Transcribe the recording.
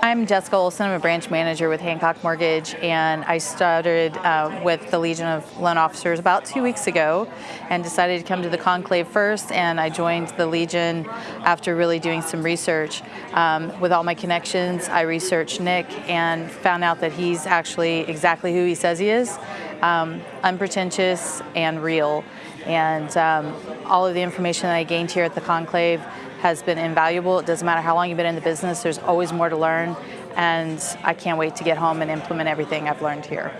I'm Jessica Olson. I'm a branch manager with Hancock Mortgage, and I started uh, with the Legion of Loan Officers about two weeks ago and decided to come to the conclave first. And I joined the Legion after really doing some research. Um, with all my connections, I researched Nick and found out that he's actually exactly who he says he is um, unpretentious and real. And um, all of the information that I gained here at the conclave has been invaluable. It doesn't matter how long you've been in the business, there's always more to learn. And I can't wait to get home and implement everything I've learned here.